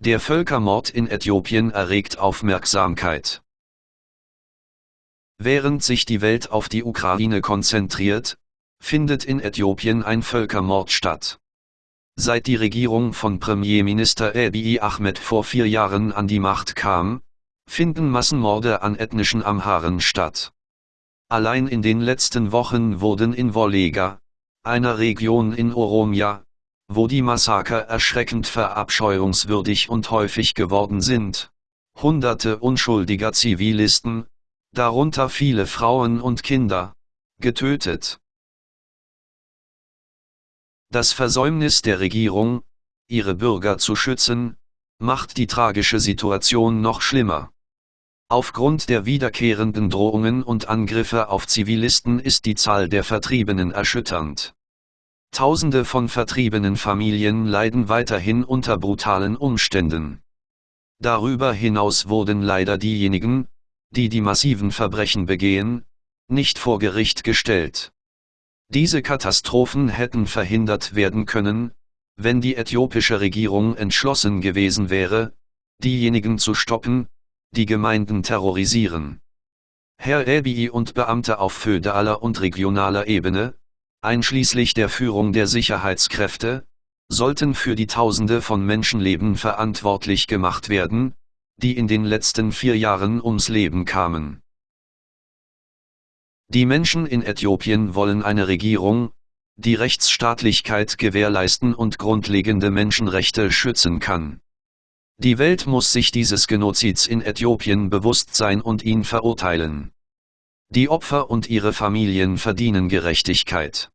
Der Völkermord in Äthiopien erregt Aufmerksamkeit. Während sich die Welt auf die Ukraine konzentriert, findet in Äthiopien ein Völkermord statt. Seit die Regierung von Premierminister Abiy Ahmed vor vier Jahren an die Macht kam, finden Massenmorde an ethnischen Amharen statt. Allein in den letzten Wochen wurden in Wollega, einer Region in Oromia, wo die Massaker erschreckend verabscheuungswürdig und häufig geworden sind. Hunderte unschuldiger Zivilisten, darunter viele Frauen und Kinder, getötet. Das Versäumnis der Regierung, ihre Bürger zu schützen, macht die tragische Situation noch schlimmer. Aufgrund der wiederkehrenden Drohungen und Angriffe auf Zivilisten ist die Zahl der Vertriebenen erschütternd. Tausende von vertriebenen Familien leiden weiterhin unter brutalen Umständen. Darüber hinaus wurden leider diejenigen, die die massiven Verbrechen begehen, nicht vor Gericht gestellt. Diese Katastrophen hätten verhindert werden können, wenn die äthiopische Regierung entschlossen gewesen wäre, diejenigen zu stoppen, die Gemeinden terrorisieren. Herr Abiy und Beamte auf föderaler und regionaler Ebene, einschließlich der Führung der Sicherheitskräfte, sollten für die Tausende von Menschenleben verantwortlich gemacht werden, die in den letzten vier Jahren ums Leben kamen. Die Menschen in Äthiopien wollen eine Regierung, die Rechtsstaatlichkeit gewährleisten und grundlegende Menschenrechte schützen kann. Die Welt muss sich dieses Genozids in Äthiopien bewusst sein und ihn verurteilen. Die Opfer und ihre Familien verdienen Gerechtigkeit.